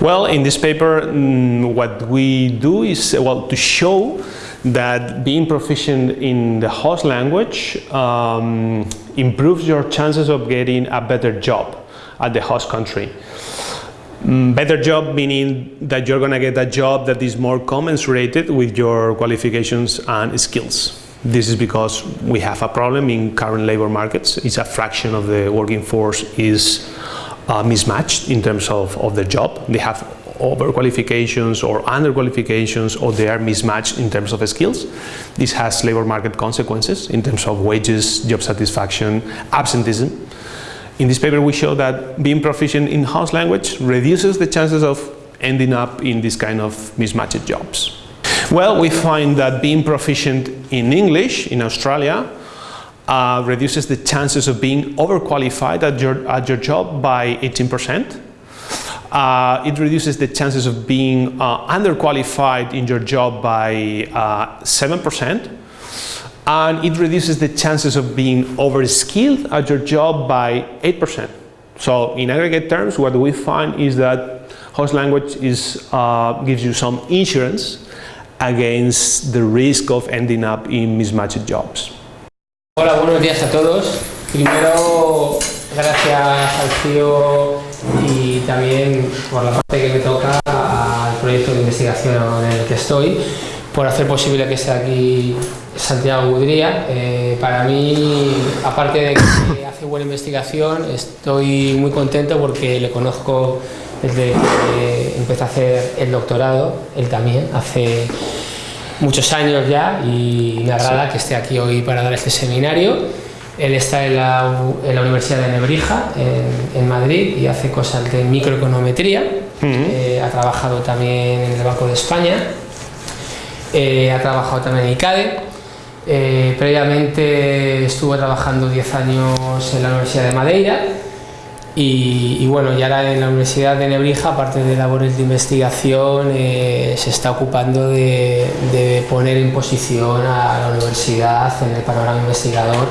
Well, in this paper, mm, what we do is, well, to show that being proficient in the host language um, improves your chances of getting a better job at the host country. Mm, better job meaning that you're going to get a job that is more commensurated with your qualifications and skills. This is because we have a problem in current labor markets. It's a fraction of the working force is uh, mismatched in terms of, of the job. They have overqualifications or underqualifications or they are mismatched in terms of skills. This has labor market consequences in terms of wages, job satisfaction, absenteeism. In this paper we show that being proficient in house language reduces the chances of ending up in this kind of mismatched jobs. Well, we find that being proficient in English in Australia uh, reduces the chances of being overqualified at your, at your job by 18%. Uh, it reduces the chances of being uh, underqualified in your job by 7%. Uh, and it reduces the chances of being overskilled at your job by 8%. So in aggregate terms, what we find is that host language is, uh, gives you some insurance against the risk of ending up in mismatched jobs. Hola, buenos días a todos. Primero, gracias al CIO y también por la parte que me toca al proyecto de investigación en el que estoy por hacer posible que esté aquí Santiago Gudría. Eh, para mí, aparte de que hace buena investigación, estoy muy contento porque le conozco desde que empecé a hacer el doctorado, él también, hace muchos años ya y me agrada que esté aquí hoy para dar este seminario. Él está en la, en la Universidad de Nebrija, en, en, Madrid, y hace cosas de microeconometría. Eh, ha trabajado también en el Banco de España. Eh, ha trabajado también en ICADE, eh, previamente estuvo trabajando 10 años en la Universidad de Madeira y, bueno, y ahora en la Universidad de Nebrija, aparte de labores de investigación, eh, se está ocupando de, poner en posición a la universidad en el panorama investigador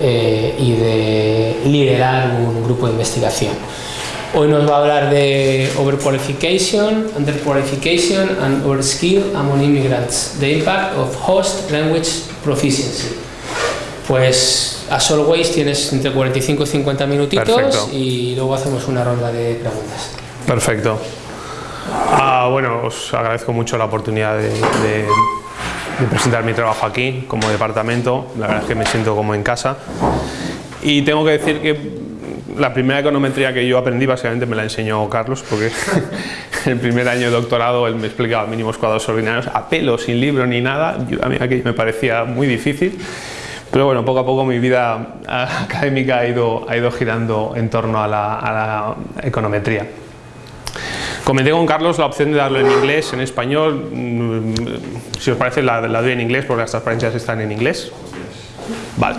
y de liderar un grupo de investigación. Hoy nos va a hablar de overqualification, underqualification and overskill among immigrants, the impact of host language proficiency. Pues, as always, tienes entre 45 y 50 minutitos Perfecto. y luego hacemos una ronda de preguntas. Perfecto. Ah, bueno, os agradezco mucho la oportunidad de, de, de presentar mi trabajo aquí como departamento. La verdad es que me siento como en casa. Y tengo que decir que la primera econometría que yo aprendí básicamente me la enseñó Carlos porque el primer año de doctorado él me explicaba mínimos cuadrados ordinarios a pelo, sin libro ni nada, a mí aquello me parecía muy difícil pero bueno, poco a poco mi vida académica ha ido, ha ido girando en torno a la, a la econometría. Comenté con Carlos la opción de darlo en inglés, en español, mm, si os parece la, la doy en inglés porque las transparencias están en inglés. Vale,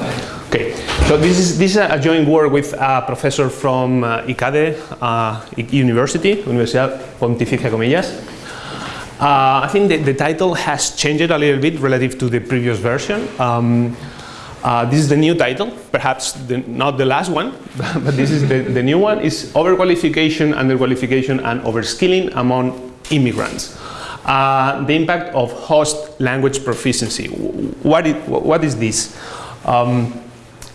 okay. So this is, this is a joint work with a professor from uh, ICADE uh, University, Universidad Pontificia Comillas. Uh, I think the, the, title has changed a little bit relative to the previous version. Um, uh, this is the new title, perhaps the, not the last one, but this is the, the new one, is Overqualification, Underqualification and Overskilling Among Immigrants. Uh, the impact of host language proficiency. What, it, what is this? Um,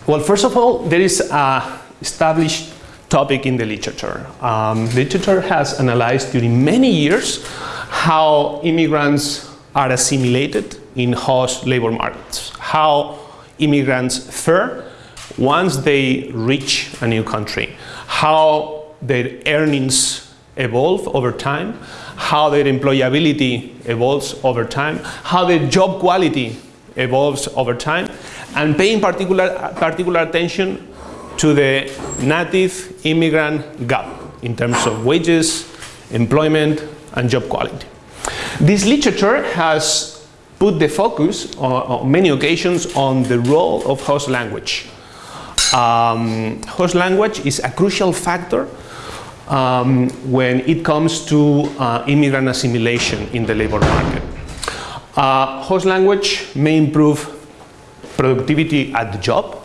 well, first of all, there is an established topic in the literature. Um, literature has analyzed during many years how immigrants are assimilated in host labor markets, how immigrants fare once they reach a new country, how their earnings evolve over time, how their employability evolves over time, how their job quality evolves over time, and paying particular, particular attention to the native immigrant gap in terms of wages, employment, and job quality. This literature has put the focus on, on many occasions on the role of host language. Um, host language is a crucial factor um, when it comes to uh, immigrant assimilation in the labor market. Uh, host language may improve productivity at the job.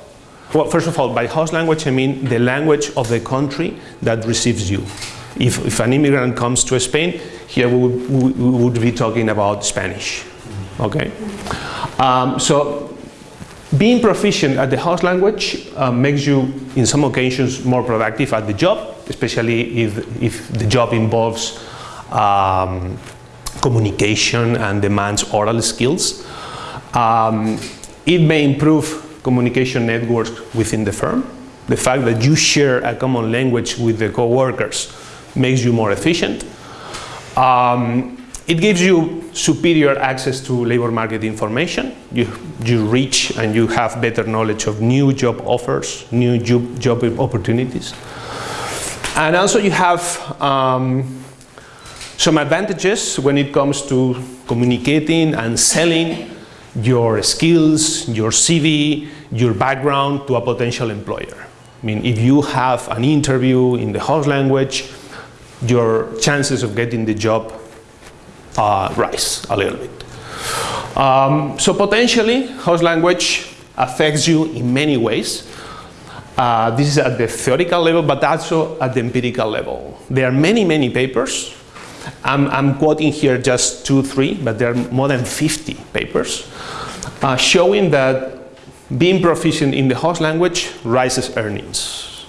Well, first of all, by host language I mean the language of the country that receives you. If, if an immigrant comes to Spain, here we would, we would be talking about Spanish. Okay? Um, so being proficient at the host language uh, makes you, in some occasions, more productive at the job, especially if, if the job involves um, communication and demands oral skills. Um, it may improve communication networks within the firm. The fact that you share a common language with the co-workers makes you more efficient. Um, it gives you superior access to labor market information. You, you reach and you have better knowledge of new job offers, new job, job opportunities. And also you have um, some advantages when it comes to communicating and selling your skills, your CV, your background to a potential employer. I mean, if you have an interview in the host language, your chances of getting the job uh, rise a little bit. Um, so potentially, host language affects you in many ways. Uh, this is at the theoretical level, but also at the empirical level. There are many, many papers. I'm, I'm quoting here just two, three, but there are more than 50 papers uh, showing that being proficient in the host language rises earnings.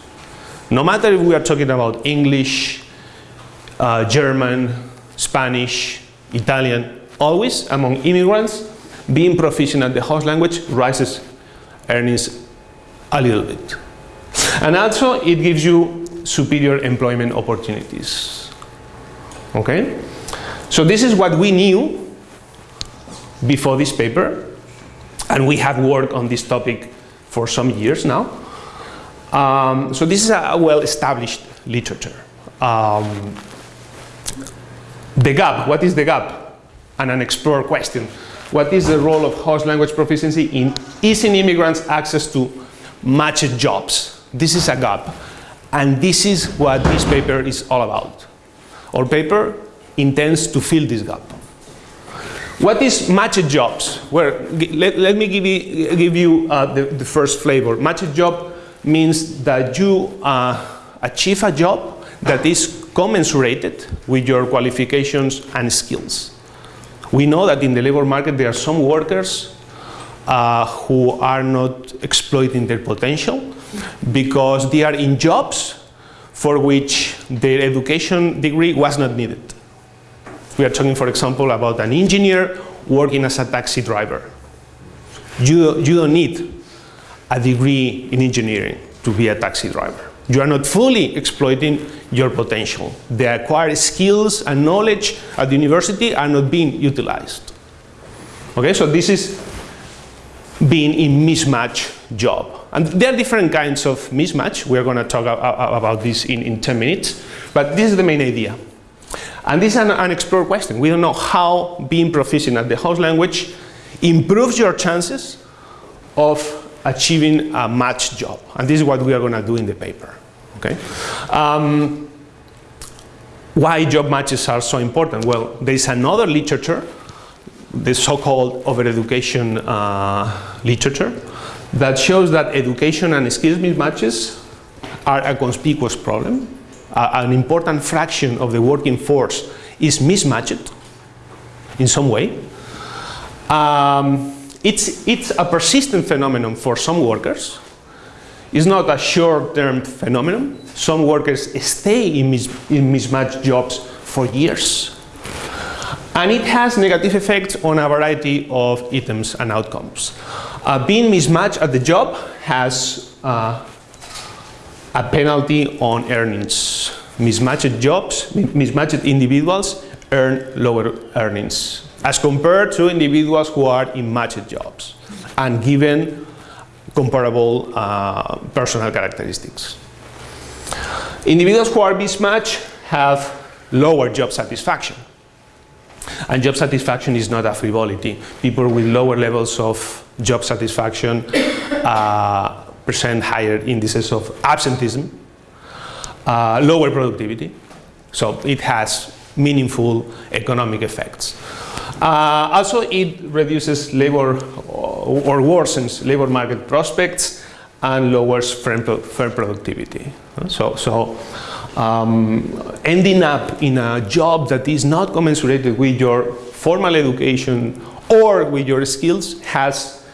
No matter if we are talking about English, uh, German, Spanish, Italian, always among immigrants, being proficient at the host language rises earnings a little bit. And also it gives you superior employment opportunities. Okay? So this is what we knew before this paper and we have worked on this topic for some years now. Um, so this is a well-established literature. Um, the gap, what is the gap? And an explored question. What is the role of host language proficiency in easing immigrants access to matched jobs? This is a gap. And this is what this paper is all about. Our paper intends to fill this gap. What is matched jobs? Well, let, let me give you, give you uh, the, the, first flavor. Matched job means that you uh, achieve a job that is commensurated with your qualifications and skills. We know that in the labor market there are some workers uh, who are not exploiting their potential because they are in jobs for which their education degree was not needed. We are talking, for example, about an engineer working as a taxi driver. You, you don't need a degree in engineering to be a taxi driver. You are not fully exploiting your potential. The acquired skills and knowledge at the university are not being utilized. Okay, so this is being in mismatch job. And there are different kinds of mismatch. We're going to talk about this in, in 10 minutes. But this is the main idea. And this is an unexplored question. We don't know how being proficient at the host language improves your chances of achieving a matched job. And this is what we are going to do in the paper. Okay? Um, why job matches are so important? Well, there is another literature, the so-called overeducation uh, literature, that shows that education and skills mismatches are a conspicuous problem uh, an important fraction of the working force is mismatched in some way. Um, it's, it's a persistent phenomenon for some workers. It's not a short-term phenomenon. Some workers stay in, mis in mismatched jobs for years. And it has negative effects on a variety of items and outcomes. Uh, being mismatched at the job has uh, a penalty on earnings. Mismatched jobs, mismatched individuals earn lower earnings as compared to individuals who are in matched jobs and given comparable uh, personal characteristics. Individuals who are mismatched have lower job satisfaction. And job satisfaction is not a frivolity. People with lower levels of job satisfaction uh, percent higher indices of absenteeism, uh, lower productivity. So it has meaningful economic effects. Uh, also, it reduces labor or worsens labor market prospects and lowers firm, productivity. So, so um, ending up in a job that is not commensurate with your formal education or with your skills has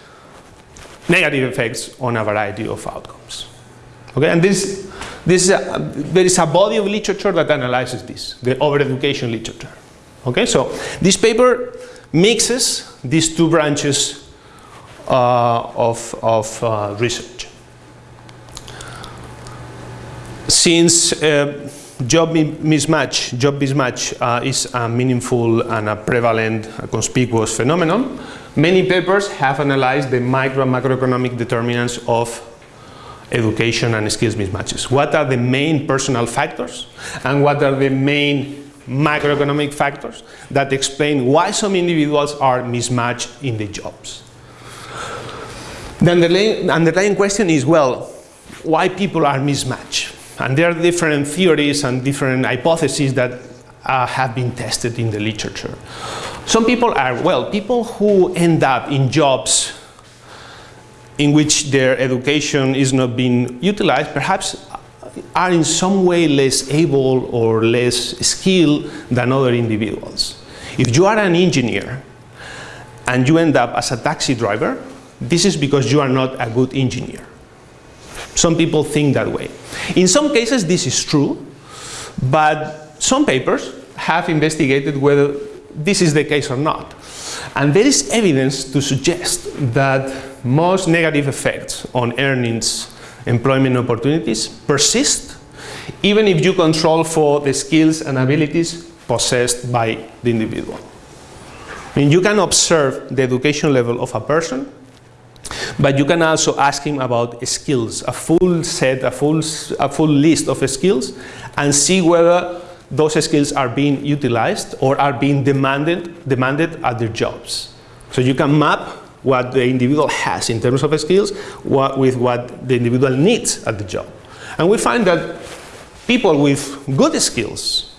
negative effects on a variety of outcomes. Okay, and this, this is a, there is a body of literature that analyzes this, the overeducation literature. Okay, so this paper mixes these two branches uh, of, of uh, research. Since uh, job mismatch, job mismatch uh, is a meaningful and a prevalent, a conspicuous phenomenon, many papers have analyzed the micro and macroeconomic determinants of education and skills mismatches. What are the main personal factors and what are the main macroeconomic factors that explain why some individuals are mismatched in the jobs. Then the underlying, underlying question is, well, why people are mismatched? And there are different theories and different hypotheses that uh, have been tested in the literature. Some people are, well, people who end up in jobs in which their education is not being utilized, perhaps are in some way less able or less skilled than other individuals. If you are an engineer and you end up as a taxi driver, this is because you are not a good engineer. Some people think that way. In some cases this is true, but some papers have investigated whether this is the case or not. And there is evidence to suggest that most negative effects on earnings, employment opportunities persist even if you control for the skills and abilities possessed by the individual. You can observe the education level of a person but you can also ask him about skills, a full set, a full, a full list of skills, and see whether those skills are being utilized or are being demanded, demanded at their jobs. So you can map what the individual has in terms of skills what, with what the individual needs at the job. And we find that people with good skills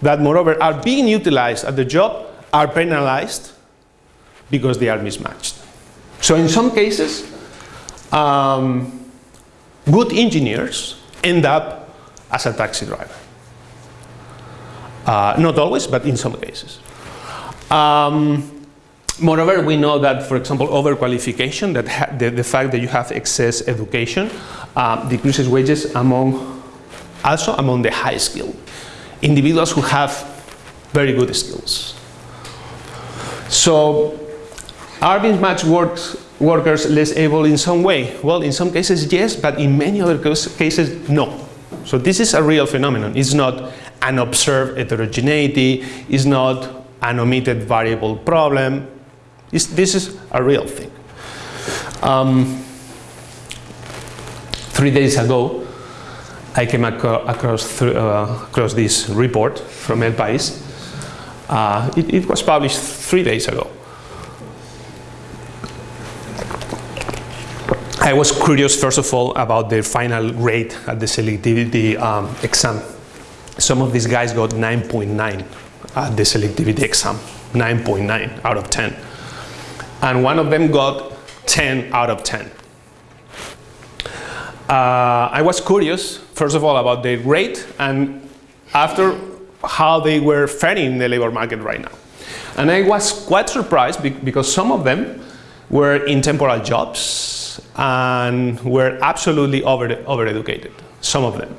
that moreover are being utilized at the job are penalized because they are mismatched. So in some cases, um, good engineers end up as a taxi driver. Uh, not always, but in some cases. Um, moreover, we know that, for example, overqualification, that the, the, fact that you have excess education, uh, decreases wages among, also among the high skilled individuals who have very good skills. So are mismatched works, workers less able in some way? Well, in some cases, yes, but in many other cases, no. So this is a real phenomenon. It's not an observed heterogeneity, it's not an omitted variable problem. It's, this is a real thing. Um, three days ago, I came ac across, uh, across this report from El País. Uh, it, it was published three days ago. I was curious, first of all, about their final rate at the selectivity um, exam. Some of these guys got 9.9 at the selectivity exam, 9.9 out of 10. And one of them got 10 out of 10. Uh, I was curious, first of all, about their rate and after how they were faring in the labor market right now. And I was quite surprised because some of them were in temporal jobs, and were absolutely over, overeducated, some of them.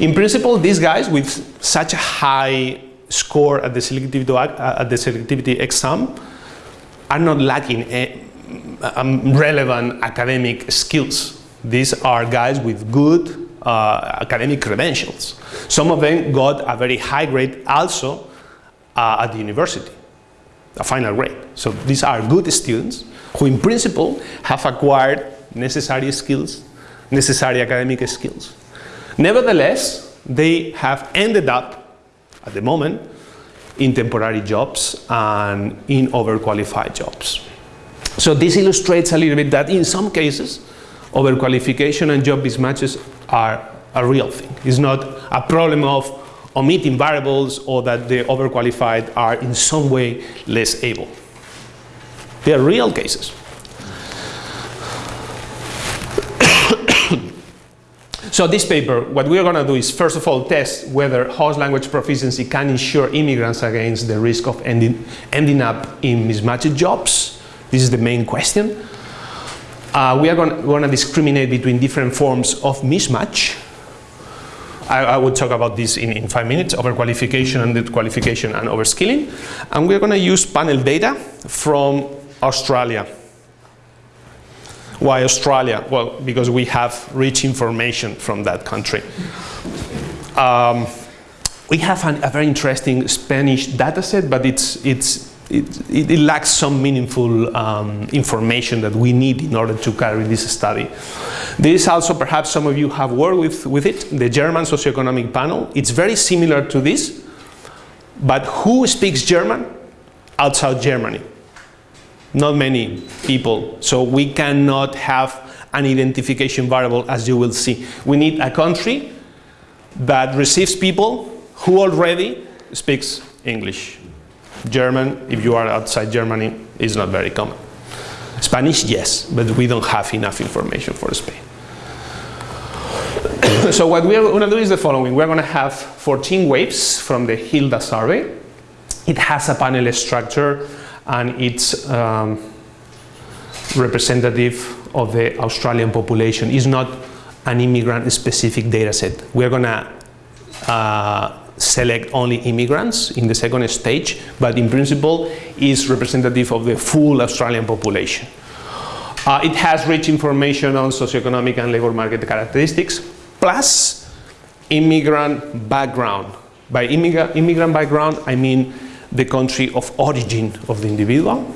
In principle, these guys with such a high score at the selectivity, at the selectivity exam are not lacking a, um, relevant academic skills. These are guys with good uh, academic credentials. Some of them got a very high grade also uh, at the university, a final grade. So these are good students who in principle have acquired necessary skills, necessary academic skills. Nevertheless, they have ended up, at the moment, in temporary jobs and in overqualified jobs. So this illustrates a little bit that in some cases, overqualification and job mismatches are a real thing. It's not a problem of omitting variables or that the overqualified are in some way less able. They are real cases. So this paper, what we are going to do is first of all test whether host language proficiency can ensure immigrants against the risk of ending, ending up in mismatched jobs. This is the main question. Uh, we are going to discriminate between different forms of mismatch. I, I will talk about this in, in five minutes, overqualification, and underqualification, and overskilling. And we're going to use panel data from Australia. Why Australia? Well, because we have rich information from that country. Um, we have an, a very interesting Spanish data set, but it's, it's, it, it, lacks some meaningful um, information that we need in order to carry this study. There is also, perhaps some of you have worked with, with it, the German socioeconomic panel. It's very similar to this, but who speaks German outside Germany? Not many people, so we cannot have an identification variable as you will see. We need a country that receives people who already speaks English. German, if you are outside Germany, is not very common. Spanish, yes, but we don't have enough information for Spain. so what we're going to do is the following. We're going to have 14 waves from the HILDA survey. It has a panel structure and it's um, representative of the Australian population. It's not an immigrant-specific data set. We're going to uh, select only immigrants in the second stage, but in principle is representative of the full Australian population. Uh, it has rich information on socioeconomic and labor market characteristics, plus immigrant background. By immigrant, immigrant background, I mean the country of origin of the individual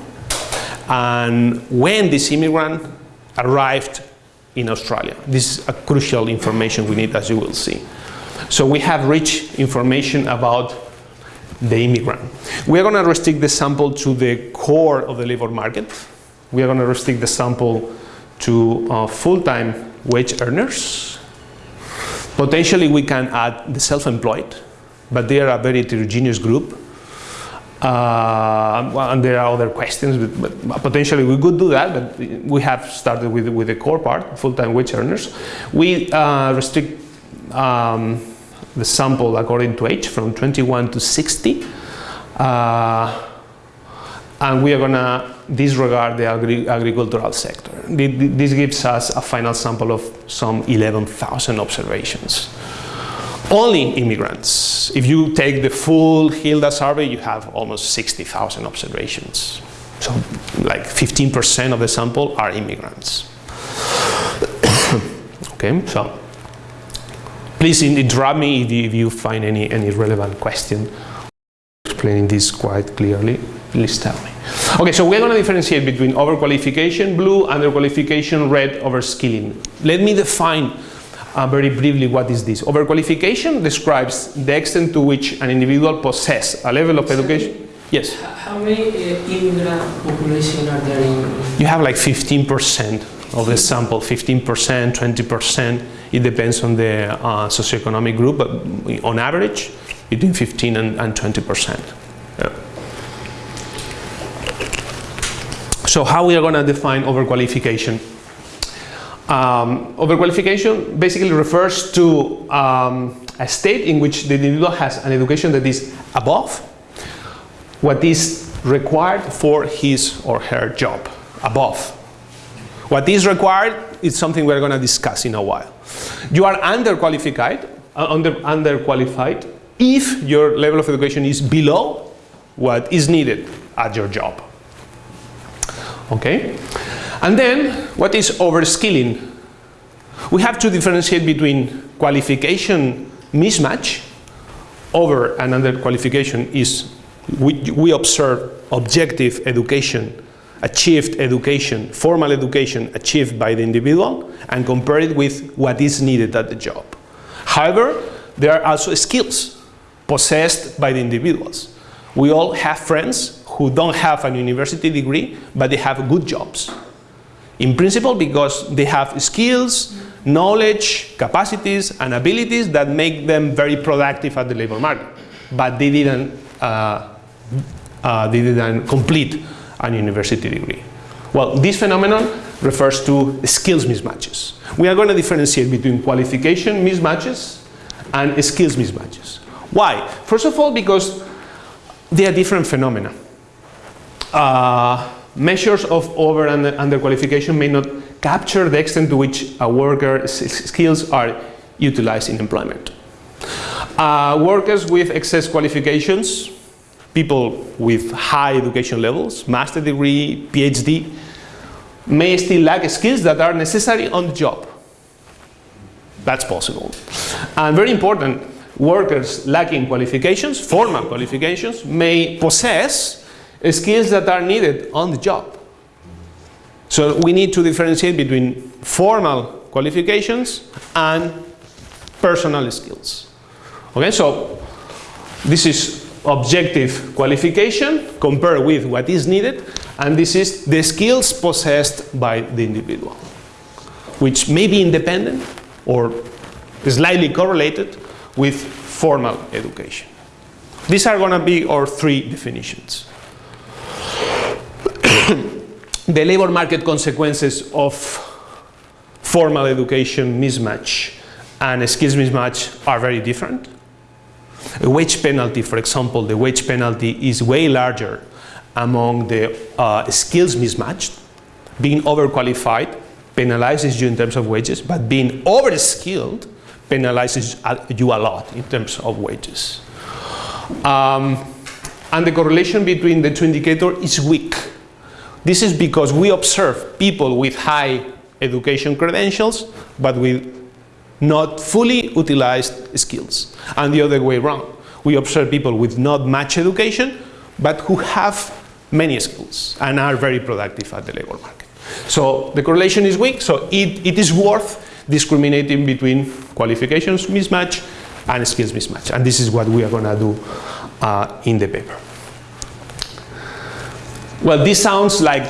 and when this immigrant arrived in Australia. This is a crucial information we need as you will see. So we have rich information about the immigrant. We are going to restrict the sample to the core of the labor market. We are going to restrict the sample to uh, full-time wage earners. Potentially we can add the self-employed, but they are a very heterogeneous group uh, and there are other questions, but, but, potentially we could do that, but we have started with, with the core part, full-time wage earners. We uh, restrict um, the sample according to age from 21 to 60. Uh, and we are going to disregard the agri agricultural sector. This gives us a final sample of some 11,000 observations only immigrants. If you take the full HILDA survey, you have almost 60,000 observations. So like 15% of the sample are immigrants. okay, so please interrupt me if you, if you find any, any relevant question. Explaining this quite clearly, please tell me. Okay, so we're going to differentiate between overqualification, blue, underqualification, red, overskilling. Let me define uh, very briefly, what is this? Overqualification describes the extent to which an individual possesses a level of education. Yes? How many uh, immigrant population are there in? You have like 15% of the sample, 15%, 20%. It depends on the uh, socioeconomic group, but on average, between 15 and, and 20%. Yeah. So how we are going to define overqualification? Um, overqualification basically refers to um, a state in which the individual has an education that is above what is required for his or her job, above. What is required is something we're going to discuss in a while. You are underqualified, uh, under, underqualified if your level of education is below what is needed at your job. Okay? And then, what is overskilling? We have to differentiate between qualification mismatch, over and under qualification is, we, we observe objective education, achieved education, formal education achieved by the individual, and compare it with what is needed at the job. However, there are also skills possessed by the individuals. We all have friends who don't have a university degree, but they have good jobs. In principle, because they have skills, knowledge, capacities, and abilities that make them very productive at the labor market. But they didn't, uh, uh, they didn't complete a university degree. Well, this phenomenon refers to skills mismatches. We are going to differentiate between qualification mismatches and skills mismatches. Why? First of all, because they are different phenomena. Uh, measures of over and under qualification may not capture the extent to which a worker's skills are utilized in employment. Uh, workers with excess qualifications, people with high education levels, master degree, PhD, may still lack skills that are necessary on the job. That's possible. And very important, workers lacking qualifications, formal qualifications, may possess skills that are needed on the job. So we need to differentiate between formal qualifications and personal skills. Okay, so this is objective qualification compared with what is needed and this is the skills possessed by the individual which may be independent or slightly correlated with formal education. These are going to be our three definitions. the labor market consequences of formal education mismatch and skills mismatch are very different. A wage penalty, for example, the wage penalty is way larger among the uh, skills mismatched. Being overqualified penalizes you in terms of wages, but being overskilled penalizes you a lot in terms of wages. Um, and the correlation between the two indicators is weak. This is because we observe people with high education credentials, but with not fully utilized skills. And the other way around. We observe people with not much education, but who have many skills and are very productive at the labor market. So the correlation is weak, so it, it is worth discriminating between qualifications mismatch and skills mismatch. And this is what we are going to do uh, in the paper. Well, this sounds like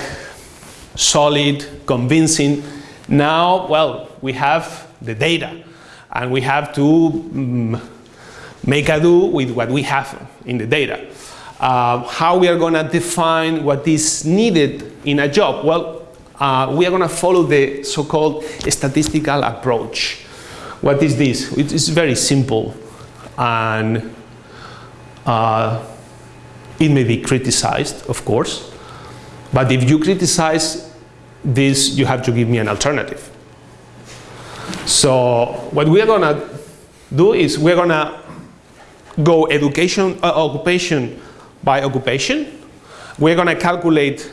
solid, convincing. Now, well, we have the data and we have to um, make a do with what we have in the data. Uh, how we are going to define what is needed in a job? Well, uh, we are going to follow the so-called statistical approach. What is this? It is very simple and uh, it may be criticized, of course, but if you criticize this, you have to give me an alternative. So what we are going to do is we're going to go education, uh, occupation by occupation. We're going to calculate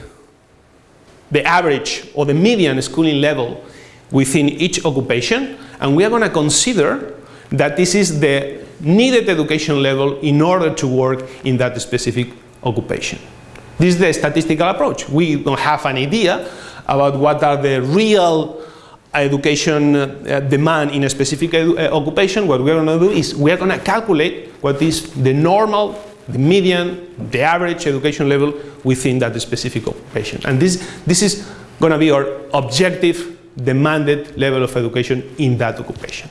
the average or the median schooling level within each occupation and we are going to consider that this is the needed education level in order to work in that specific occupation. This is the statistical approach. We don't have an idea about what are the real education uh, demand in a specific uh, occupation. What we're going to do is we're going to calculate what is the normal, the median, the average education level within that specific occupation. And this, this is going to be our objective demanded level of education in that occupation.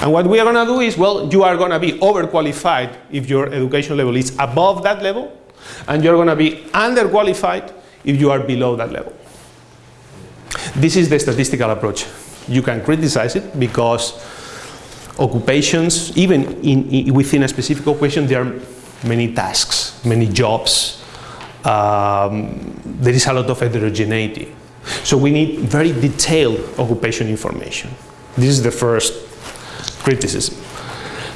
And what we are going to do is, well, you are going to be overqualified if your education level is above that level, and you're going to be underqualified if you are below that level. This is the statistical approach. You can criticize it because occupations, even in, in, within a specific occupation, there are many tasks, many jobs. Um, there is a lot of heterogeneity. So we need very detailed occupation information. This is the first criticism.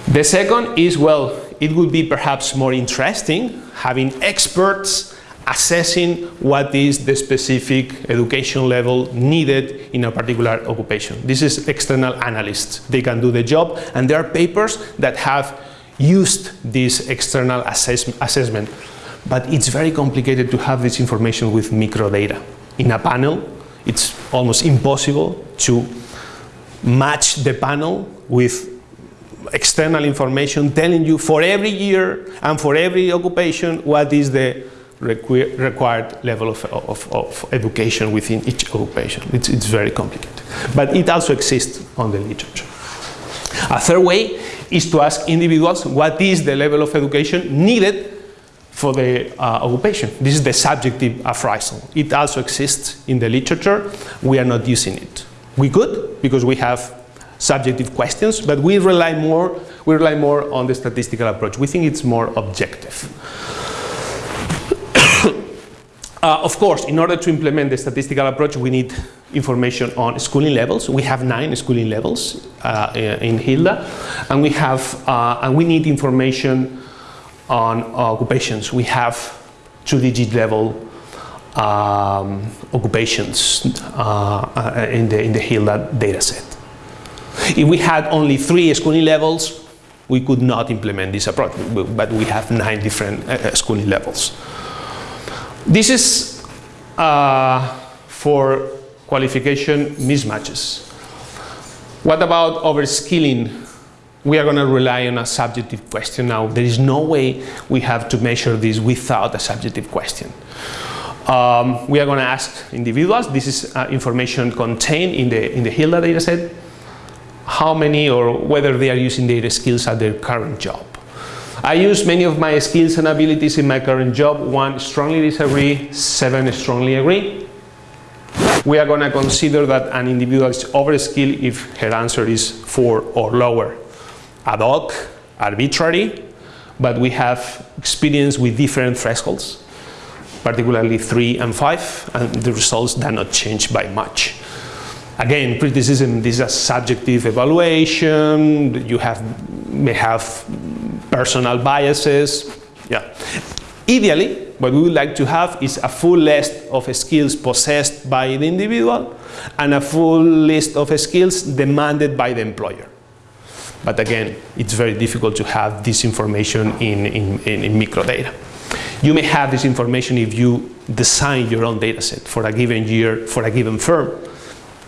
The second is, well, it would be perhaps more interesting having experts assessing what is the specific education level needed in a particular occupation. This is external analysts. They can do the job and there are papers that have used this external assess assessment. But it's very complicated to have this information with microdata. In a panel, it's almost impossible to match the panel with external information telling you for every year and for every occupation what is the requ required level of, of, of, education within each occupation. It's, it's very complicated. But it also exists on the literature. A third way is to ask individuals what is the level of education needed for the uh, occupation. This is the subjective appraisal. It also exists in the literature. We are not using it. We could, because we have subjective questions, but we rely more, we rely more on the statistical approach. We think it's more objective. Uh, of course, in order to implement the statistical approach, we need information on schooling levels. We have nine schooling levels uh, in Hilda, and we have uh, and we need information on occupations. We have two-digit level um, occupations uh, uh, in the in the Hilda dataset. If we had only three schooling levels, we could not implement this approach, but we have nine different uh, schooling levels. This is uh, for qualification mismatches. What about overskilling? We are going to rely on a subjective question now. There is no way we have to measure this without a subjective question. Um, we are going to ask individuals, this is uh, information contained in the, in the HILDA dataset, how many or whether they are using their skills at their current job. I use many of my skills and abilities in my current job. One, strongly disagree. Seven, strongly agree. We are going to consider that an individual is overskilled if her answer is four or lower. Ad hoc, arbitrary, but we have experience with different thresholds, particularly three and five, and the results do not change by much. Again, criticism, this is a subjective evaluation, you have, may have personal biases. Yeah. Ideally, what we would like to have is a full list of skills possessed by the individual and a full list of skills demanded by the employer. But again, it's very difficult to have this information in, in, in, in microdata. You may have this information if you design your own dataset for a given year, for a given firm,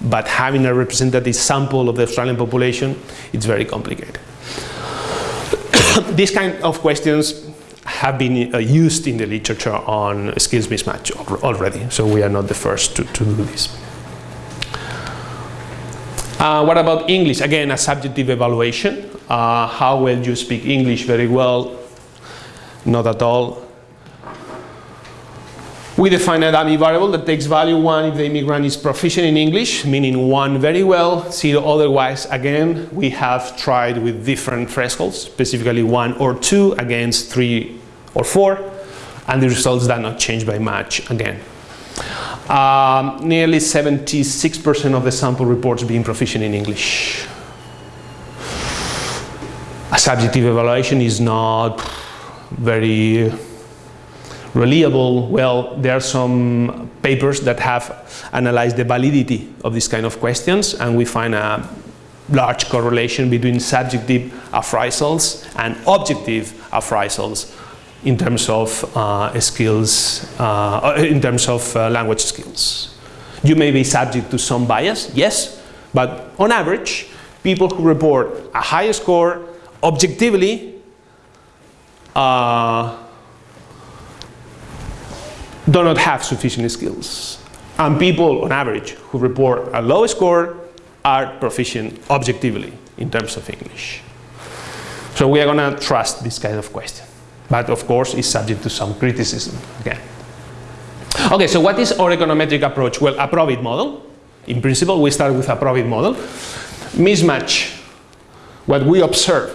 but having a representative sample of the Australian population, it's very complicated. these kind of questions have been uh, used in the literature on skills mismatch already, so we are not the first to, to do this. Uh, what about English? Again, a subjective evaluation. Uh, how well do you speak English? Very well. Not at all. We define a dummy variable that takes value 1 if the immigrant is proficient in English, meaning 1 very well, 0 otherwise. Again, we have tried with different thresholds, specifically 1 or 2 against 3 or 4, and the results do not change by much again. Um, nearly 76% of the sample reports being proficient in English. A subjective evaluation is not very reliable, well, there are some papers that have analyzed the validity of these kind of questions and we find a large correlation between subjective appraisals and objective appraisals in terms of uh, skills, uh, in terms of uh, language skills. You may be subject to some bias, yes, but on average, people who report a high score objectively uh, do not have sufficient skills. And people, on average, who report a low score are proficient objectively in terms of English. So we are going to trust this kind of question. But of course, it's subject to some criticism again. Okay, so what is our econometric approach? Well, a Probit model. In principle, we start with a Probit model. Mismatch, what we observe,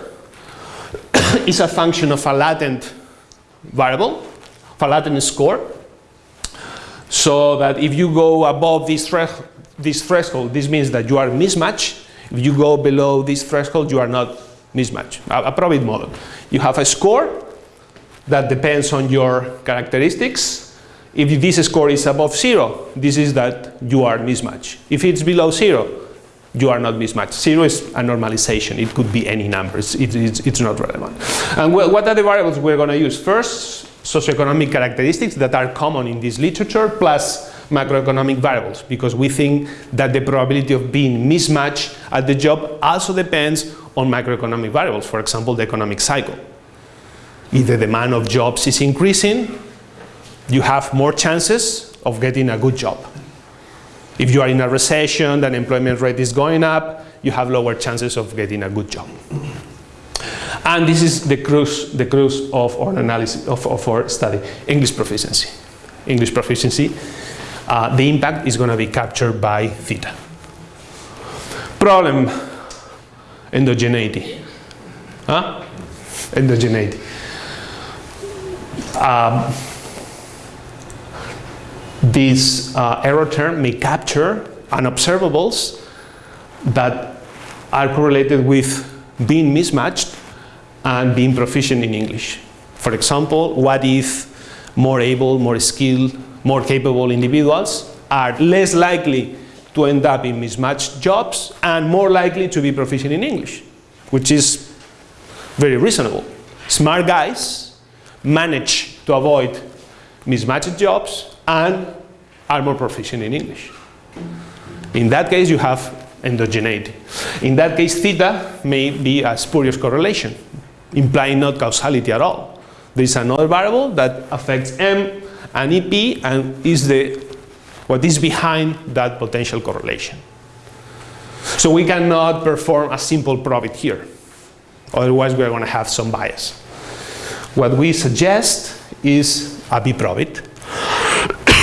is a function of a latent variable, of a latent score, so that if you go above this, this threshold, this means that you are mismatched. If you go below this threshold, you are not mismatched. A, a Probit model. You have a score that depends on your characteristics. If this score is above zero, this is that you are mismatched. If it's below zero, you are not mismatched. Zero is a normalization. It could be any number. It's, it's, it's not relevant. And what are the variables we're going to use? First, socioeconomic characteristics that are common in this literature plus macroeconomic variables because we think that the probability of being mismatched at the job also depends on macroeconomic variables, for example, the economic cycle. If the demand of jobs is increasing, you have more chances of getting a good job. If you are in a recession, the unemployment rate is going up, you have lower chances of getting a good job. And this is the crux, the crux of our analysis, of, of our study, English proficiency. English proficiency, uh, the impact is going to be captured by theta. Problem, endogeneity. Huh? Endogeneity. Um, this uh, error term may capture unobservables that are correlated with being mismatched and being proficient in English. For example, what if more able, more skilled, more capable individuals are less likely to end up in mismatched jobs and more likely to be proficient in English, which is very reasonable. Smart guys manage to avoid mismatched jobs and are more proficient in English. In that case, you have endogeneity. In that case, theta may be a spurious correlation, implying not causality at all. There is another variable that affects M and EP and is the, what is behind that potential correlation. So we cannot perform a simple probit here. Otherwise, we are going to have some bias. What we suggest is a B-probit.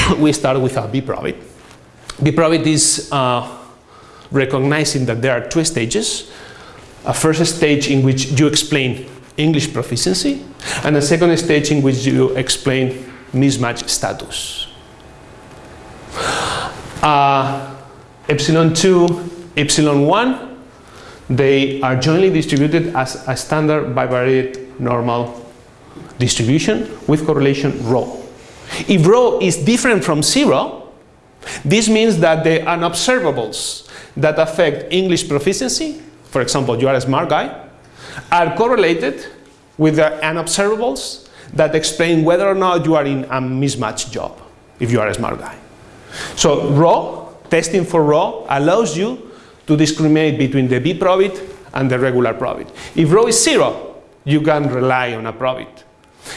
we start with a B-probit. B-probit is uh, recognizing that there are two stages. A first stage in which you explain English proficiency, and a second stage in which you explain mismatch status. Uh, epsilon 2, epsilon 1, they are jointly distributed as a standard bivariate normal distribution with correlation rho. If rho is different from zero, this means that the unobservables that affect English proficiency, for example, you are a smart guy, are correlated with the unobservables that explain whether or not you are in a mismatched job, if you are a smart guy. So rho, testing for rho, allows you to discriminate between the B-probit and the regular probit. If rho is zero, you can rely on a probit.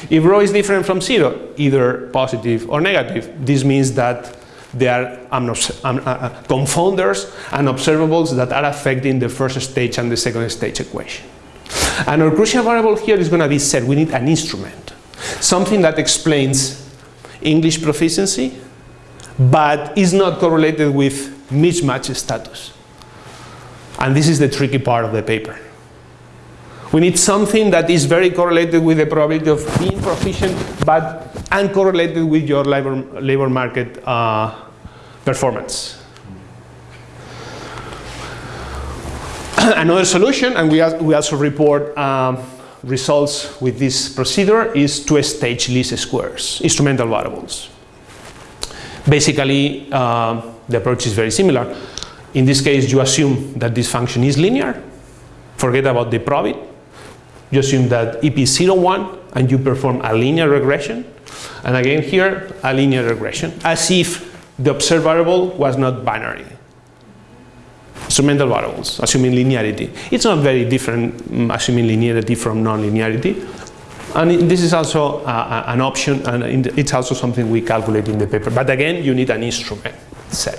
If rho is different from zero, either positive or negative, this means that there are uh, uh, confounders and observables that are affecting the first stage and the second stage equation. And our crucial variable here is going to be set. We need an instrument, something that explains English proficiency, but is not correlated with mismatch status. And this is the tricky part of the paper. We need something that is very correlated with the probability of being proficient, but uncorrelated with your labor, labor market uh, performance. Another solution, and we, we also report um, results with this procedure, is two-stage least squares, instrumental variables. Basically, uh, the approach is very similar. In this case, you assume that this function is linear. Forget about the probit you assume that EP is 0, 1, and you perform a linear regression. And again here, a linear regression, as if the observed variable was not binary. Instrumental variables, assuming linearity. It's not very different um, assuming linearity from non-linearity. And this is also uh, an option, and it's also something we calculate in the paper. But again, you need an instrument set.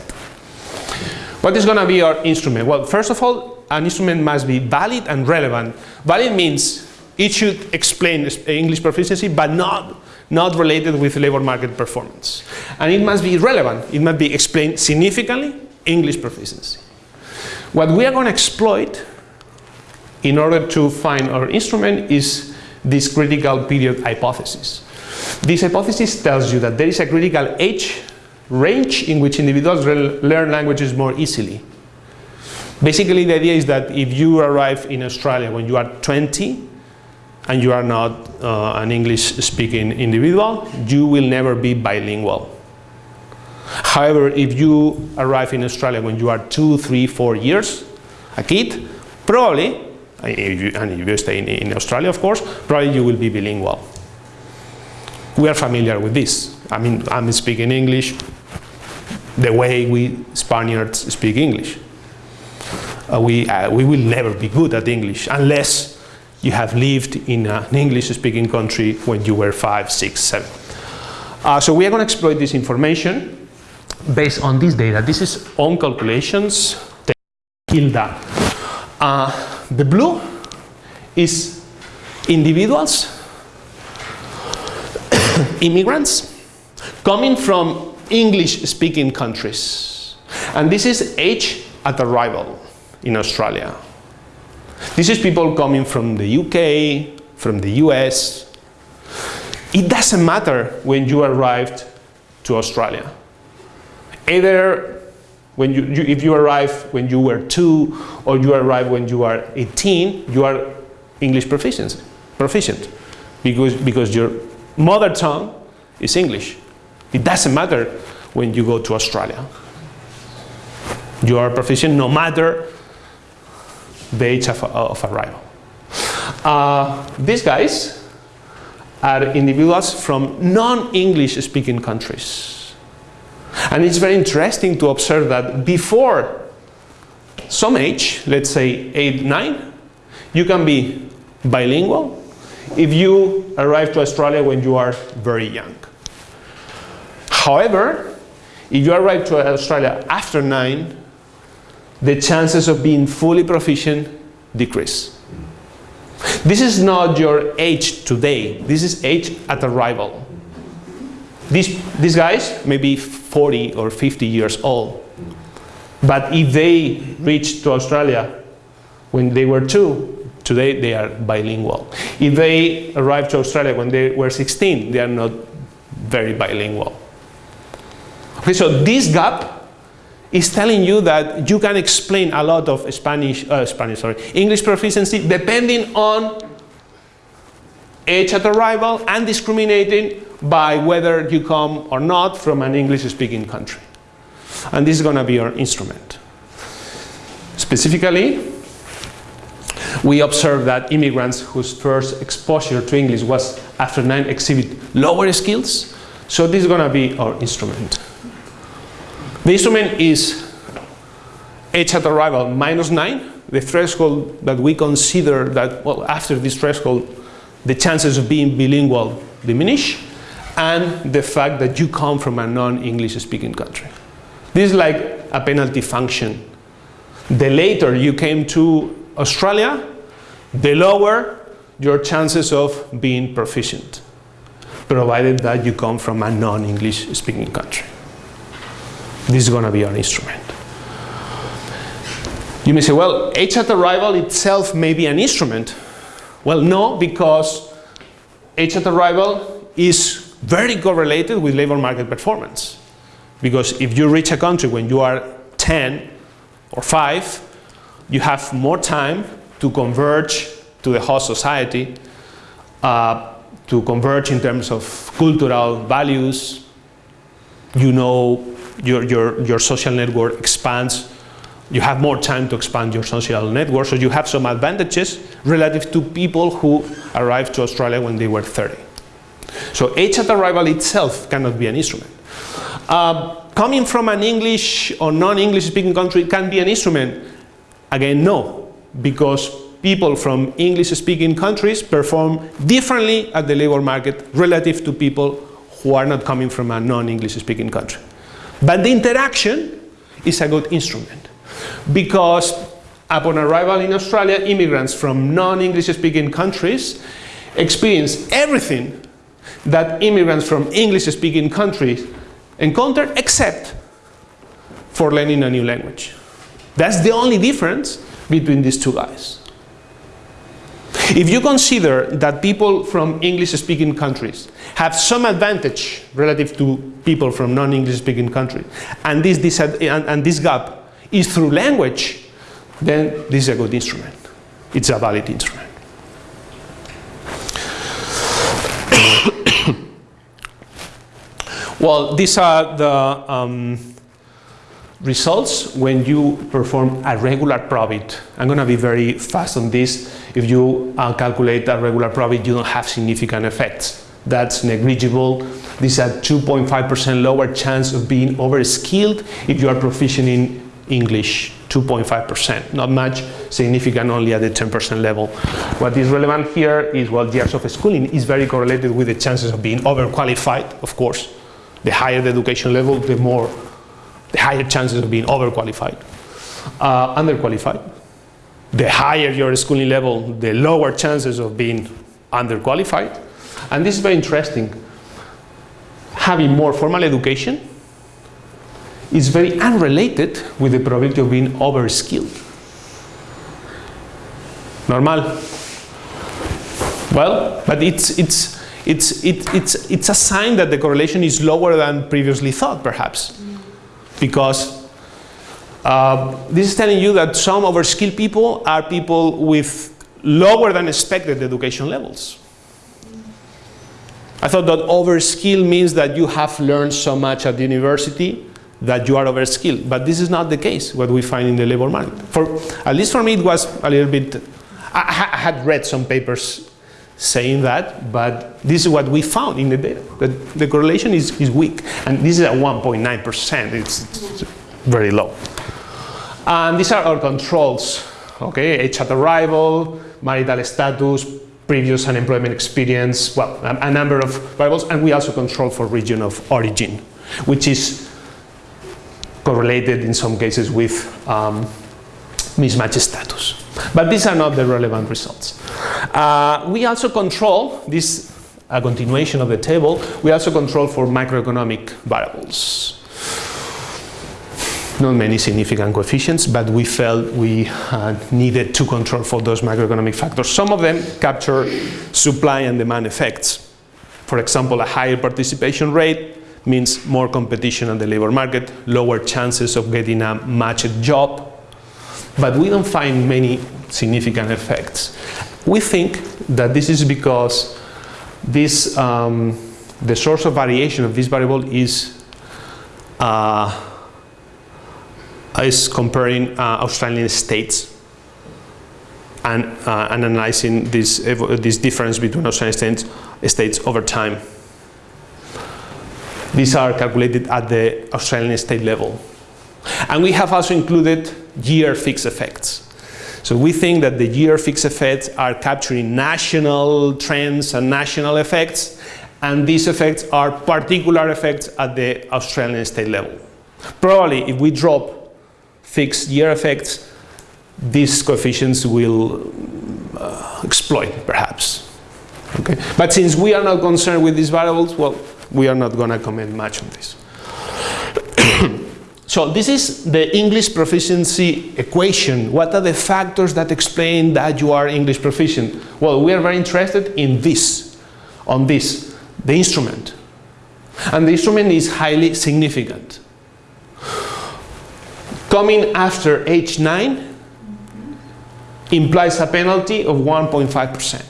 What is going to be our instrument? Well, first of all, an instrument must be valid and relevant. Valid means it should explain English proficiency, but not, not related with labor market performance. And it must be relevant. It must be explained significantly English proficiency. What we are going to exploit in order to find our instrument is this critical period hypothesis. This hypothesis tells you that there is a critical age range in which individuals learn languages more easily. Basically, the idea is that if you arrive in Australia when you are 20 and you are not uh, an English-speaking individual, you will never be bilingual. However, if you arrive in Australia when you are two, three, four years, a kid, probably, if you, and if you stay in, in Australia, of course, probably you will be bilingual. We are familiar with this. I mean, I'm speaking English the way we Spaniards speak English uh, we, uh, we will never be good at English unless you have lived in an English-speaking country when you were five, six, seven. Uh, so we are going to exploit this information based on this data. This is own calculations, HILDA. Uh, the blue is individuals, immigrants, coming from English-speaking countries. And this is age at arrival in Australia. This is people coming from the UK, from the US. It doesn't matter when you arrived to Australia. Either when you, you, if you arrive when you were two or you arrive when you are 18, you are English proficient, proficient because, because your mother tongue is English. It doesn't matter when you go to Australia. You are proficient no matter the age of, of arrival. Uh, these guys are individuals from non-English speaking countries. And it's very interesting to observe that before some age, let's say 8, 9, you can be bilingual if you arrive to Australia when you are very young. However, if you arrive to Australia after 9, the chances of being fully proficient decrease. This is not your age today, this is age at arrival. These, these guys may be 40 or 50 years old, but if they reached to Australia when they were two, today they are bilingual. If they arrived to Australia when they were 16, they are not very bilingual. Okay, so this gap is telling you that you can explain a lot of Spanish, uh, Spanish, sorry, English proficiency depending on age at arrival and discriminating by whether you come or not from an English-speaking country. And this is going to be our instrument. Specifically, we observed that immigrants whose first exposure to English was after nine exhibit lower skills. So this is going to be our instrument. The instrument is age at arrival minus 9, the threshold that we consider that, well, after this threshold, the chances of being bilingual diminish, and the fact that you come from a non-English speaking country. This is like a penalty function. The later you came to Australia, the lower your chances of being proficient, provided that you come from a non-English speaking country. This is going to be our instrument. You may say, well, age at arrival itself may be an instrument. Well, no, because age at arrival is very correlated with labor market performance. Because if you reach a country when you are 10 or 5, you have more time to converge to the host society, uh, to converge in terms of cultural values. You know your, your, your social network expands. You have more time to expand your social network, so you have some advantages relative to people who arrived to Australia when they were 30. So age at arrival itself cannot be an instrument. Uh, coming from an English or non-English speaking country can be an instrument. Again, no, because people from English speaking countries perform differently at the labor market relative to people who are not coming from a non-English speaking country. But the interaction is a good instrument because upon arrival in Australia, immigrants from non-English speaking countries experience everything that immigrants from English speaking countries encounter except for learning a new language. That's the only difference between these two guys. If you consider that people from English-speaking countries have some advantage relative to people from non-English-speaking countries, and this, this, and, and this gap is through language, then this is a good instrument. It's a valid instrument. Well, these are the um, results when you perform a regular probit. I'm going to be very fast on this. If you uh, calculate a regular probit, you don't have significant effects. That's negligible. This is a 2.5% lower chance of being overskilled if you are proficient in English, 2.5%. Not much, significant only at the 10% level. What is relevant here is, well, years of schooling is very correlated with the chances of being overqualified, of course. The higher the education level, the more the higher chances of being overqualified. Uh, underqualified, the higher your schooling level, the lower chances of being underqualified. And this is very interesting. Having more formal education is very unrelated with the probability of being overskilled. Normal. Well, but it's, it's, it's, it, it's, it's a sign that the correlation is lower than previously thought, perhaps. Because uh, this is telling you that some overskilled people are people with lower than expected education levels. I thought that overskill means that you have learned so much at the university that you are overskilled, but this is not the case, what we find in the labor market. For, at least for me it was a little bit, I, I had read some papers saying that, but this is what we found in the data, that the correlation is, is weak, and this is at 1.9%, it's, it's very low. And these are our controls, okay, age at arrival, marital status, previous unemployment experience, well, a, a, number of variables, and we also control for region of origin, which is correlated in some cases with um, mismatch status. But these are not the relevant results. Uh, we also control, this a continuation of the table, we also control for macroeconomic variables not many significant coefficients, but we felt we uh, needed to control for those macroeconomic factors. Some of them capture supply and demand effects. For example, a higher participation rate means more competition on the labor market, lower chances of getting a matched job, but we don't find many significant effects. We think that this is because this, um, the source of variation of this variable is uh, is comparing uh, Australian states and, uh, and analyzing this, this difference between Australian states, states over time. These are calculated at the Australian state level. And we have also included year fixed effects. So we think that the year fixed effects are capturing national trends and national effects, and these effects are particular effects at the Australian state level. Probably if we drop fixed year effects, these coefficients will uh, exploit, perhaps. Okay? But since we are not concerned with these variables, well, we are not going to comment much on this. So this is the English proficiency equation. What are the factors that explain that you are English proficient? Well, we are very interested in this, on this, the instrument. And the instrument is highly significant coming after age 9 implies a penalty of 1.5%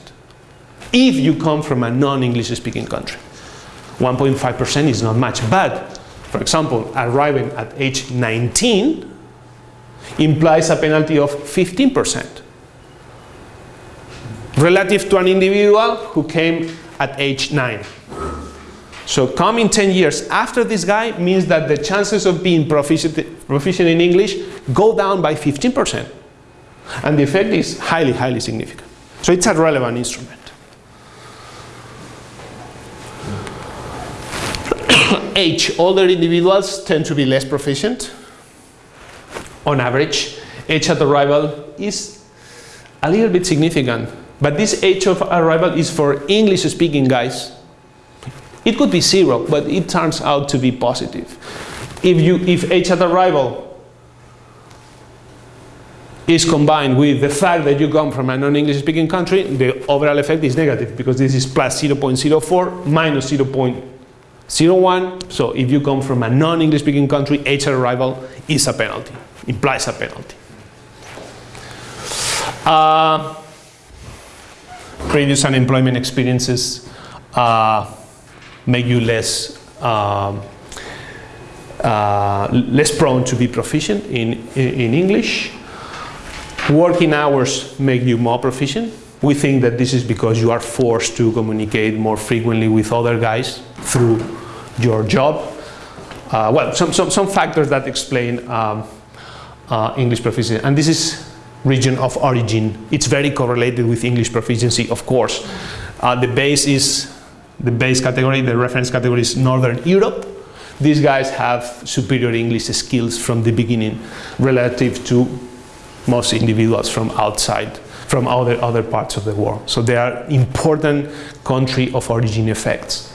if you come from a non-English speaking country. 1.5% is not much, but for example, arriving at age 19 implies a penalty of 15% relative to an individual who came at age 9. So coming 10 years after this guy means that the chances of being proficient, proficient in English go down by 15%. And the effect is highly, highly significant. So it's a relevant instrument. Age, older individuals tend to be less proficient. On average, age at arrival is a little bit significant. But this age of arrival is for English-speaking guys it could be zero, but it turns out to be positive. If, you, if age at arrival is combined with the fact that you come from a non-English speaking country, the overall effect is negative because this is plus 0.04 minus 0.01. So if you come from a non-English speaking country, at arrival is a penalty, implies a penalty. Uh, previous unemployment experiences uh, make you less um, uh, less prone to be proficient in, in English. Working hours make you more proficient. We think that this is because you are forced to communicate more frequently with other guys through your job. Uh, well, some, some, some factors that explain um, uh, English proficiency. And this is region of origin. It's very correlated with English proficiency, of course. Uh, the base is the base category, the reference category is Northern Europe. These guys have superior English skills from the beginning relative to most individuals from outside, from other, other parts of the world. So they are important country of origin effects.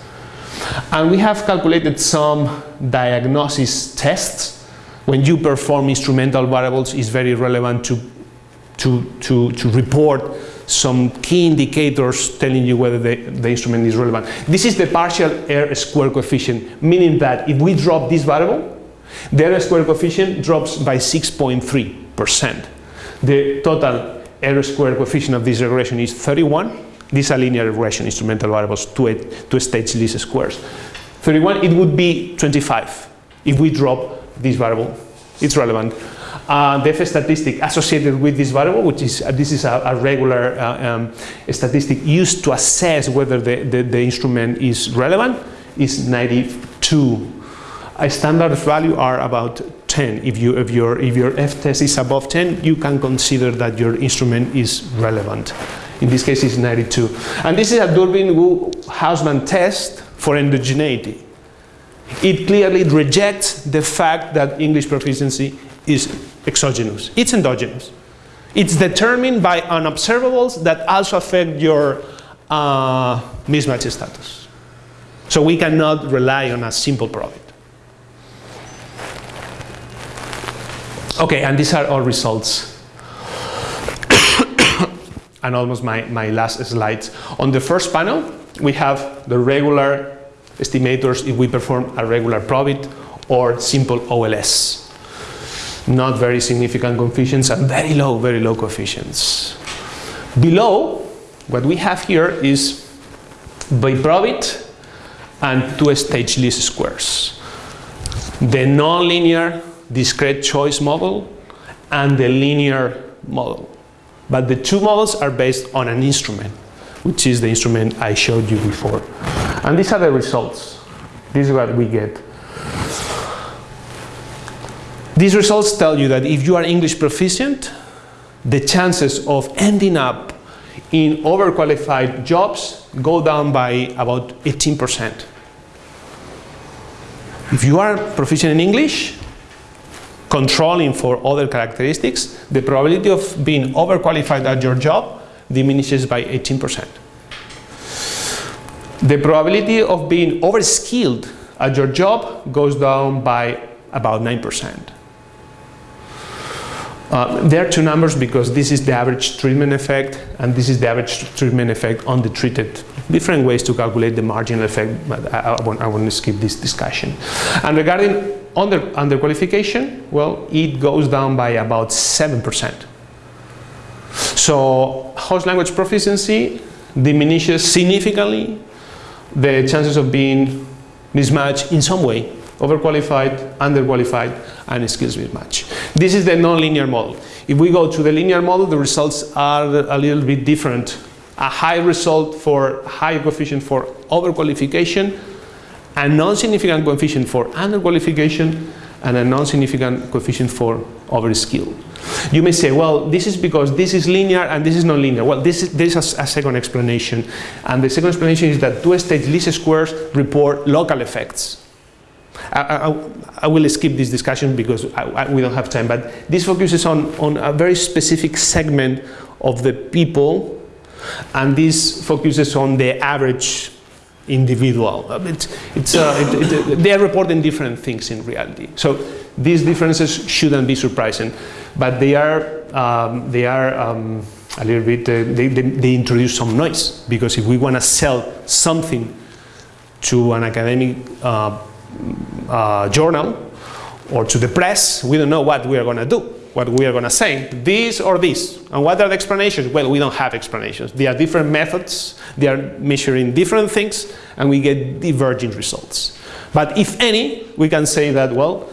And we have calculated some diagnosis tests. When you perform instrumental variables, it's very relevant to, to, to, to report some key indicators telling you whether the, the instrument is relevant. This is the partial R square coefficient, meaning that if we drop this variable, the R square coefficient drops by 6.3%. The total R square coefficient of this regression is 31. This is a linear regression, instrumental variables, two, two stage least squares. 31, it would be 25 if we drop this variable. It's relevant uh, the F statistic associated with this variable, which is uh, this is a, a regular uh, um, statistic used to assess whether the, the, the, instrument is relevant, is 92. A standard value are about 10. If, you, if, your, if your F test is above 10, you can consider that your instrument is relevant. In this case, it's 92. And this is a Durbin-Wu-Hausman test for endogeneity. It clearly rejects the fact that English proficiency is exogenous. It's endogenous. It's determined by unobservables that also affect your uh, mismatch status. So we cannot rely on a simple probit. Okay, and these are all results. And almost my, my last slides. On the first panel, we have the regular estimators if we perform a regular probit or simple OLS not very significant coefficients and very low, very low coefficients. Below, what we have here is by probit and two-stage least squares. The nonlinear discrete choice model and the linear model. But the two models are based on an instrument, which is the instrument I showed you before. And these are the results. This is what we get. These results tell you that if you are English proficient, the chances of ending up in overqualified jobs go down by about 18%. If you are proficient in English, controlling for other characteristics, the probability of being overqualified at your job diminishes by 18%. The probability of being overskilled at your job goes down by about 9%. Uh, there are two numbers because this is the average treatment effect and this is the average treatment effect on the treated. Different ways to calculate the marginal effect, but I, I, want, I want to skip this discussion. And regarding under, underqualification, well, it goes down by about 7%. So host language proficiency diminishes significantly the chances of being mismatched in some way overqualified, underqualified, and skills mismatch. This is the nonlinear model. If we go to the linear model, the results are a little bit different. A high result for high coefficient for overqualification, a non-significant coefficient for underqualification, and a non-significant coefficient for overskill. You may say, well, this is because this is linear and this is non-linear. Well, this is, this is a second explanation. And the second explanation is that two-stage least squares report local effects. I, I, I, will skip this discussion because I, we don't have time, but this focuses on, on a very specific segment of the people and this focuses on the average individual. It's, it's, uh, it, it, they are reporting different things in reality. So these differences shouldn't be surprising, but they are, um, they are um, a little bit, uh, they, they, they introduce some noise because if we want to sell something to an academic uh, uh, journal or to the press, we don't know what we are going to do, what we are going to say, this or this. And what are the explanations? Well, we don't have explanations. There are different methods, they are measuring different things, and we get diverging results. But if any, we can say that, well,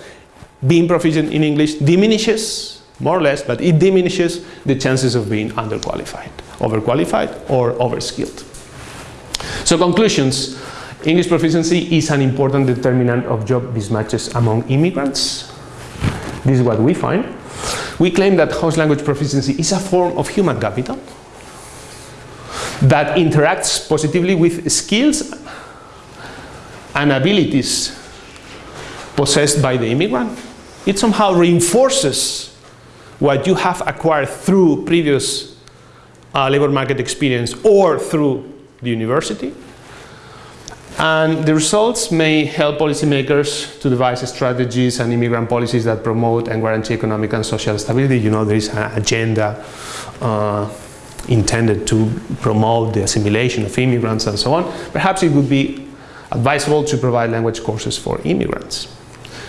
being proficient in English diminishes, more or less, but it diminishes the chances of being underqualified, overqualified, or overskilled. So conclusions, English proficiency is an important determinant of job mismatches among immigrants. This is what we find. We claim that host language proficiency is a form of human capital that interacts positively with skills and abilities possessed by the immigrant. It somehow reinforces what you have acquired through previous uh, labor market experience or through the university. And the results may help policymakers to devise strategies and immigrant policies that promote and guarantee economic and social stability. You know, there is an agenda uh, intended to promote the assimilation of immigrants and so on. Perhaps it would be advisable to provide language courses for immigrants.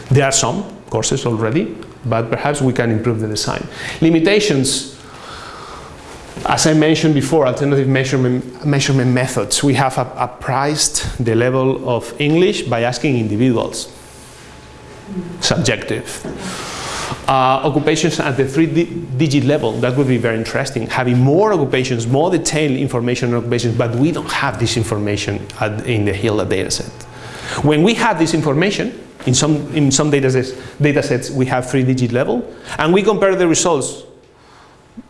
There are some courses already, but perhaps we can improve the design. Limitations as I mentioned before, alternative measurement, measurement methods. We have appraised the level of English by asking individuals. Subjective. Uh, occupations at the three-digit level, that would be very interesting. Having more occupations, more detailed information on occupations, but we don't have this information at, in the HILDA dataset. When we have this information, in some, in some datasets, datasets we have three-digit level, and we compare the results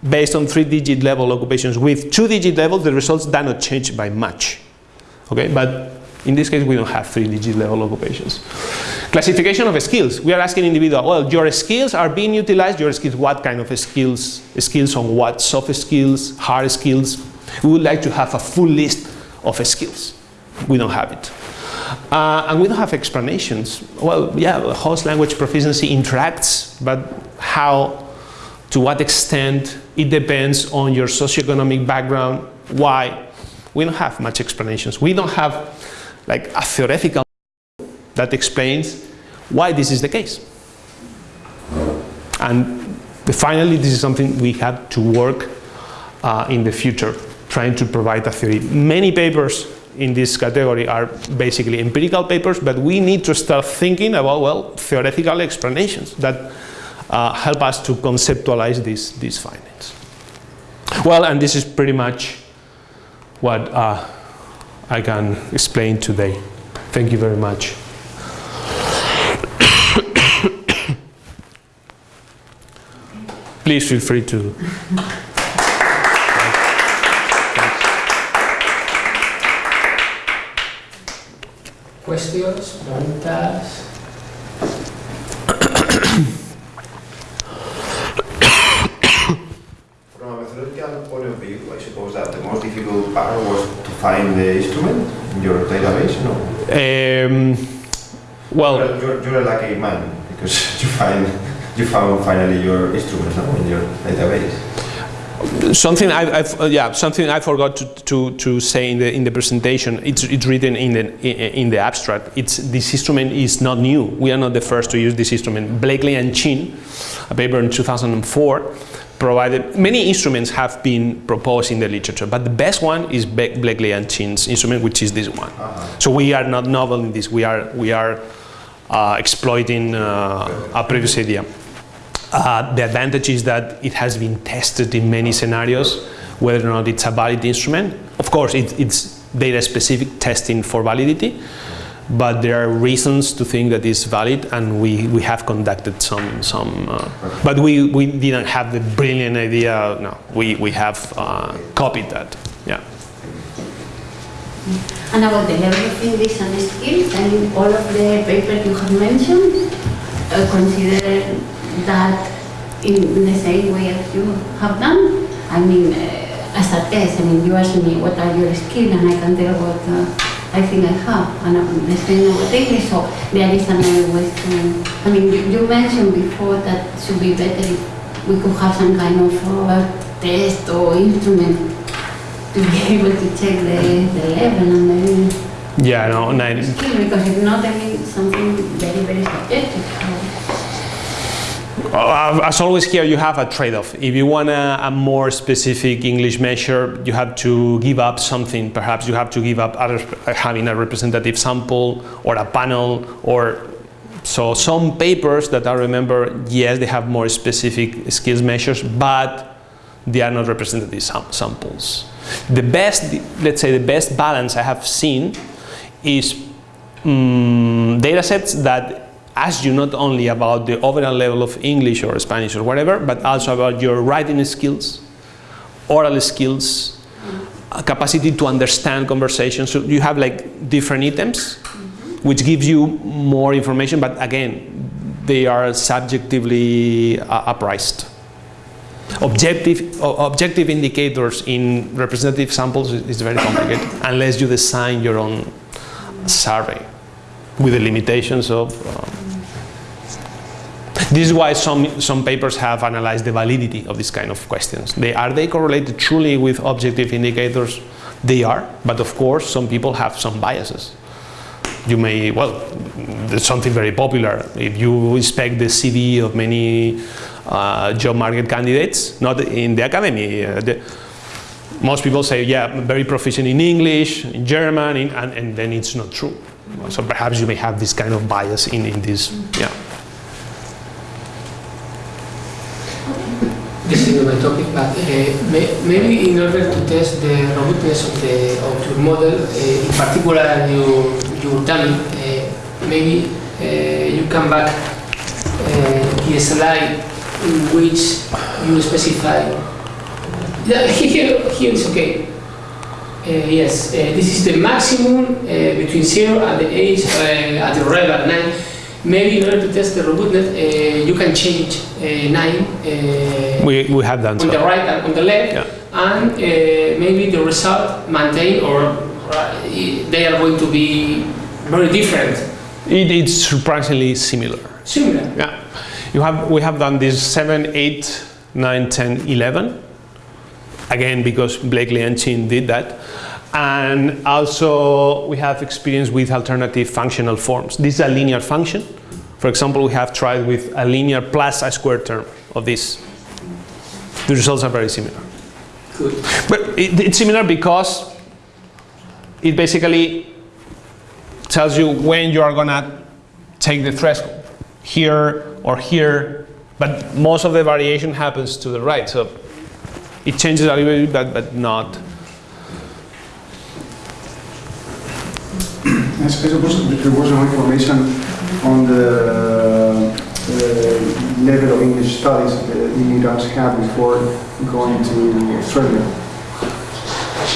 based on three-digit level occupations with two-digit levels, the results do not change by much. Okay, but in this case, we don't have three-digit level occupations. Classification of skills. We are asking individual, well, your skills are being utilized, your skills, what kind of skills? Skills on what? Soft skills, hard skills? We would like to have a full list of skills. We don't have it. Uh, and we don't have explanations. Well, yeah, host language proficiency interacts, but how to what extent it depends on your socioeconomic background, why. We don't have much explanations. We don't have like a theoretical that explains why this is the case. And finally, this is something we have to work uh, in the future, trying to provide a theory. Many papers in this category are basically empirical papers, but we need to start thinking about, well, theoretical explanations that uh, help us to conceptualize these, these findings. Well, and this is pretty much what uh, I can explain today. Thank you very much. Please feel free to. Questions, preguntas. point of view, I suppose that the most difficult part was to find the instrument in your database, no? Um, well, you're, you're, you're, a lucky man because you find you found finally your instrument no, in your database. Something I, uh, yeah, something I forgot to, to, to say in the in the presentation. It's it's written in the in, in the abstract. It's this instrument is not new. We are not the first to use this instrument. Bleakley and Chin, a paper in 2004 provided, many instruments have been proposed in the literature, but the best one is Bleakley and Chin's instrument, which is this one. Uh -huh. So we are not novel in this, we are, we are uh, exploiting uh, a previous idea. Uh, the advantage is that it has been tested in many scenarios, whether or not it's a valid instrument. Of course, it, it's data-specific testing for validity, but there are reasons to think that it's valid and we, we have conducted some, some uh, but we, we didn't have the brilliant idea, no, we, we have uh, copied that, yeah. And about the level of English and skills, mean, all of the papers you have mentioned uh, consider that in the same way as you have done. I mean, uh, as a test, I mean, you ask me what are your skills and I can tell what uh, I think I have, and I'm studying with English, so there is another way to, I mean, you, you, mentioned before that it should be better if we could have some kind of uh, test or instrument to be able to check the, the level and the yeah, no, no. Because if not, I mean, something very, very subjective. Uh, as always here you have a trade-off. If you want a, a, more specific English measure, you have to give up something. Perhaps you have to give up other, having a representative sample or a panel or so some papers that I remember, yes, they have more specific skills measures, but they are not representative sam samples. The best, let's say the best balance I have seen is um, data sets that ask you not only about the overall level of English or Spanish or whatever, but also about your writing skills, oral skills, capacity to understand conversations. So you have like different items, which gives you more information, but again, they are subjectively uh, appraised. objective, objective indicators in representative samples is, is very complicated unless you design your own survey with the limitations of. Um, this is why some, some papers have analyzed the validity of this kind of questions. They, are they correlated truly with objective indicators? They are, but of course some people have some biases. You may, well, there's something very popular. If you inspect the CV of many uh, job market candidates, not in the academy, uh, the, most people say, yeah, very proficient in English, in German, in, and, and then it's not true. So perhaps you may have this kind of bias in, in this, yeah. This is not my topic, but may, maybe in order to test the robustness of, the, of your model, uh, in particular your, your dummy, uh, maybe you come back the slide in which you specify. Yeah, here, here is okay. Uh, yes, uh, this is the maximum uh, between 0 and the age at the arrival 9. Maybe in order to test the robustness, uh, you can change uh, 9 uh, We, we have done on the right and on the left, Yeah. and uh, maybe the result maintain or they are going to be very different, It, it's surprisingly similar. similar. Yeah. You have, we have done this 7, 8, 9, 10, 11. Again, because Bleakley and Chin did that. And also, we have experience with alternative functional forms. This is a linear function. For example, we have tried with a linear plus a square term of this. The results are very similar. Good. But it, it's similar because it basically tells you when you are gonna take the threshold, here or here, but most of the variation happens to the right, so it changes a little bit, but, but not. I suppose there was no information on the uh, level of English studies that immigrants had before going to Australia.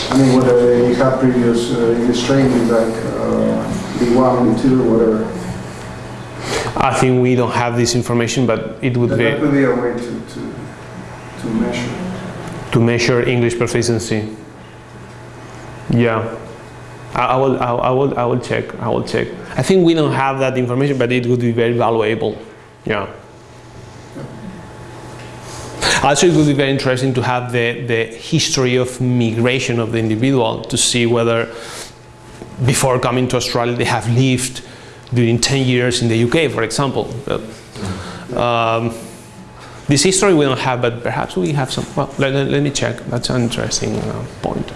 I mean, whether they had previous uh, English training like uh, B1, B2, whatever. I think we don't have this information, but it would That, that be could be a way to, to, to measure. to measure English proficiency. Yeah. I, I will, I, I will, I will check, I will check. I think we don't have that information, but it would be very valuable. Yeah. Also, it would be very interesting to have the, the history of migration of the individual to see whether before coming to Australia they have lived during 10 years in the UK, for example. Um, this history we don't have, but perhaps we have some. Well, let, let- let me check. That's an interesting uh, point.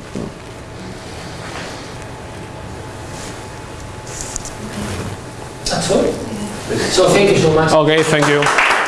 That's all. So thank you so much. Okay, thank you.